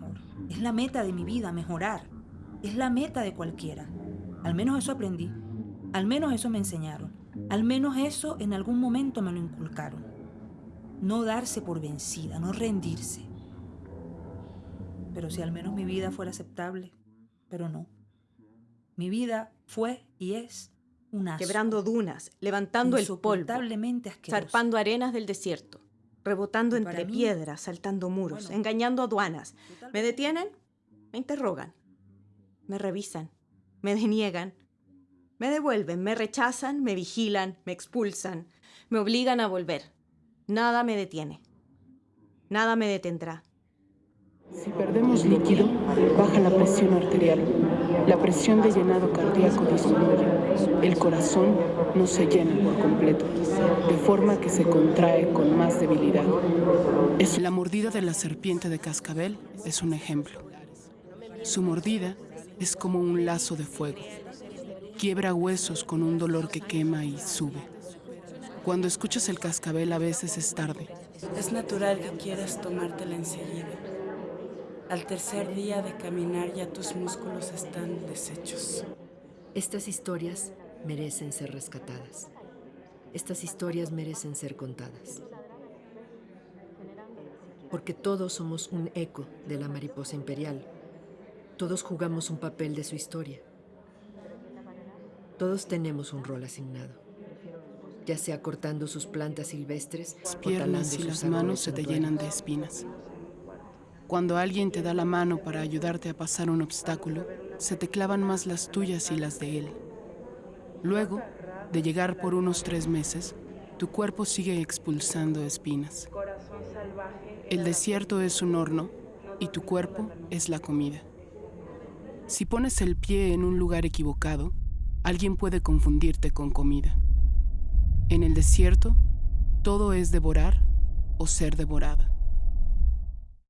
mejor. Es la meta de mi vida, mejorar. Es la meta de cualquiera. Al menos eso aprendí. Al menos eso me enseñaron. Al menos eso en algún momento me lo inculcaron. No darse por vencida, no rendirse. Pero si al menos mi vida fuera aceptable, pero no. Mi vida fue y es un asco. Quebrando dunas, levantando el polvo, asqueroso. zarpando arenas del desierto, rebotando entre piedras, saltando muros, Bueno. engañando aduanas. ¿Me detienen? Me interrogan. Me revisan. Me deniegan. Me devuelven, me rechazan, me vigilan, me expulsan, me obligan a volver. Nada me detiene. Nada me detendrá. Si perdemos líquido, baja la presión arterial. La presión de llenado cardíaco disminuye. El corazón no se llena por completo, de forma que se contrae con más debilidad. Es la mordida de la serpiente de cascabel es un ejemplo. Su mordida es como un lazo de fuego. Quiebra huesos con un dolor que quema y sube. Cuando escuchas el cascabel a veces es tarde. Es natural que quieras tomártela enseguida. Al tercer día de caminar ya tus músculos están deshechos. Estas historias merecen ser rescatadas. Estas historias merecen ser contadas. Porque todos somos un eco de la mariposa imperial. Todos jugamos un papel de su historia. Todos tenemos un rol asignado. Ya sea cortando sus plantas silvestres Las o piernas y sus las manos se te llenan de espinas. Cuando alguien te da la mano para ayudarte a pasar un obstáculo, se te clavan más las tuyas y las de él. Luego, de llegar por unos tres meses, tu cuerpo sigue expulsando espinas. El desierto es un horno y tu cuerpo es la comida. Si pones el pie en un lugar equivocado, alguien puede confundirte con comida. En el desierto, todo es devorar o ser devorada.